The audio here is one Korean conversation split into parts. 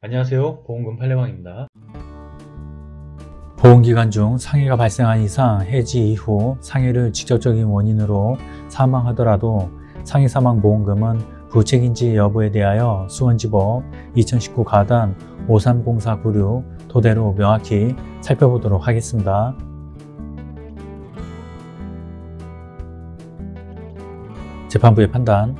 안녕하세요. 보험금 팔례방입니다. 보험기간 중 상해가 발생한 이상 해지 이후 상해를 직접적인 원인으로 사망하더라도 상해 사망 보험금은 부책인지 여부에 대하여 수원지법 2019 가단 530496 토대로 명확히 살펴보도록 하겠습니다. 재판부의 판단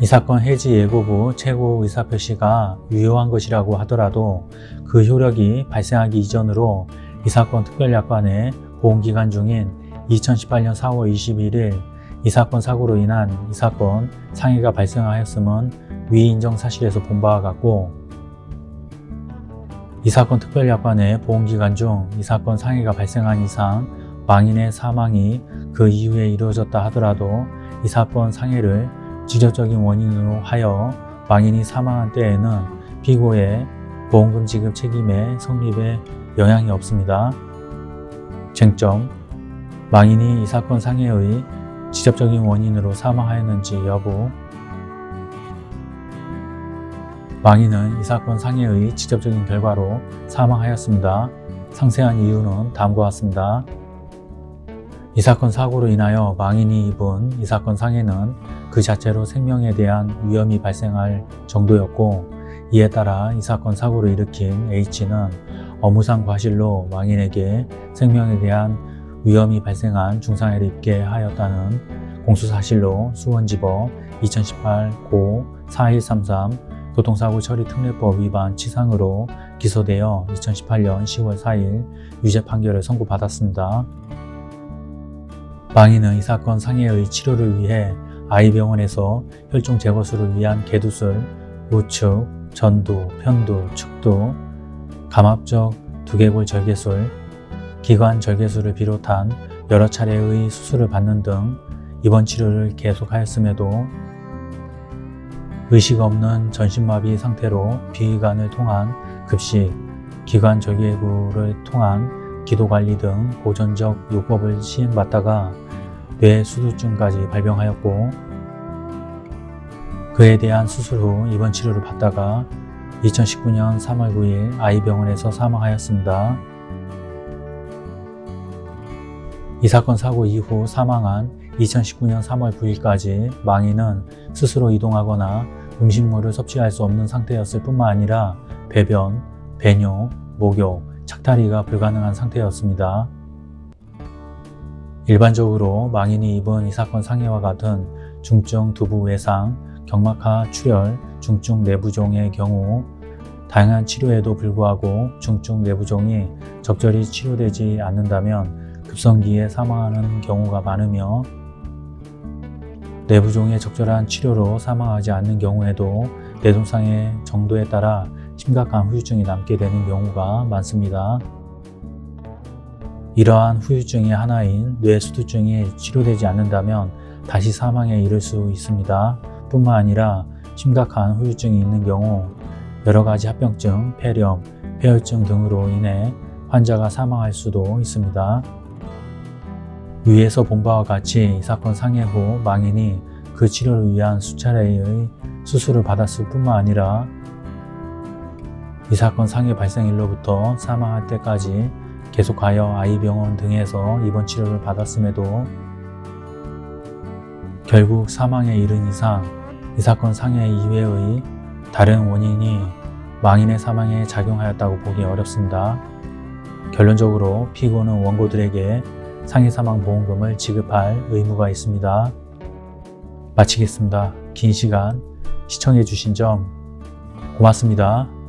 이 사건 해지 예고부 최고 의사표시가 유효한 것이라고 하더라도 그 효력이 발생하기 이전으로 이 사건 특별약관의 보험기간 중인 2018년 4월 21일 이 사건 사고로 인한 이 사건 상해가 발생하였음은 위 인정 사실에서 본 바와 같고 이 사건 특별약관의 보험기간 중 이 사건 상해가 발생한 이상 망인의 사망이 그 이후에 이루어졌다 하더라도 이 사건 상해를 직접적인 원인으로 하여 망인이 사망한 때에는 피고의 보험금 지급 책임의 성립에 영향이 없습니다. 쟁점 망인이 이 사건 상해의 직접적인 원인으로 사망하였는지 여부 망인은 이 사건 상해의 직접적인 결과로 사망하였습니다. 상세한 이유는 다음과 같습니다. 이 사건 사고로 인하여 망인이 입은 이 사건 상해는 그 자체로 생명에 대한 위험이 발생할 정도였고 이에 따라 이 사건 사고를 일으킨 H는 업무상 과실로 망인에게 생명에 대한 위험이 발생한 중상해를 입게 하였다는 공수사실로 수원지법 2018 고 4133 교통사고 처리 특례법 위반 치상으로 기소되어 2018년 10월 4일 유죄 판결을 선고받았습니다. 망인은 이 사건 상해의 치료를 위해 아이병원에서 혈중 제거술을 위한 개두술, 우측, 전두, 편두, 축두, 감압적 두개골 절개술, 기관 절개술을 비롯한 여러 차례의 수술을 받는 등 입원 치료를 계속하였음에도 의식 없는 전신마비 상태로 비위관을 통한 급식, 기관 절개술을 통한 기도관리 등 보존적 요법을 시행받다가 뇌수두증까지 발병하였고 그에 대한 수술 후 입원 치료를 받다가 2019년 3월 9일 아이병원에서 사망하였습니다. 이 사건 사고 이후 사망한 2019년 3월 9일까지 망인은 스스로 이동하거나 음식물을 섭취할 수 없는 상태였을 뿐만 아니라 배변, 배뇨, 목욕, 착탈이가 불가능한 상태였습니다. 일반적으로 망인이 입은 이 사건 상해와 같은 중증 두부 외상, 경막하 출혈, 중증 내부종의 경우 다양한 치료에도 불구하고 중증 내부종이 적절히 치료되지 않는다면 급성기에 사망하는 경우가 많으며 내부종의 적절한 치료로 사망하지 않는 경우에도 내동상의 정도에 따라 심각한 후유증이 남게 되는 경우가 많습니다. 이러한 후유증의 하나인 뇌수두증이 치료되지 않는다면 다시 사망에 이를 수 있습니다. 뿐만 아니라 심각한 후유증이 있는 경우 여러 가지 합병증, 폐렴, 폐혈증 등으로 인해 환자가 사망할 수도 있습니다. 위에서 본 바와 같이 이 사건 상해 후 망인이 그 치료를 위한 수차례의 수술을 받았을 뿐만 아니라 이 사건 상해 발생일로부터 사망할 때까지 계속하여 아이병원 등에서 입원 치료를 받았음에도 결국 사망에 이른 이상 이 사건 상해 이외의 다른 원인이 망인의 사망에 작용하였다고 보기 어렵습니다. 결론적으로 피고는 원고들에게 상해 사망 보험금을 지급할 의무가 있습니다. 마치겠습니다. 긴 시간 시청해 주신 점 고맙습니다.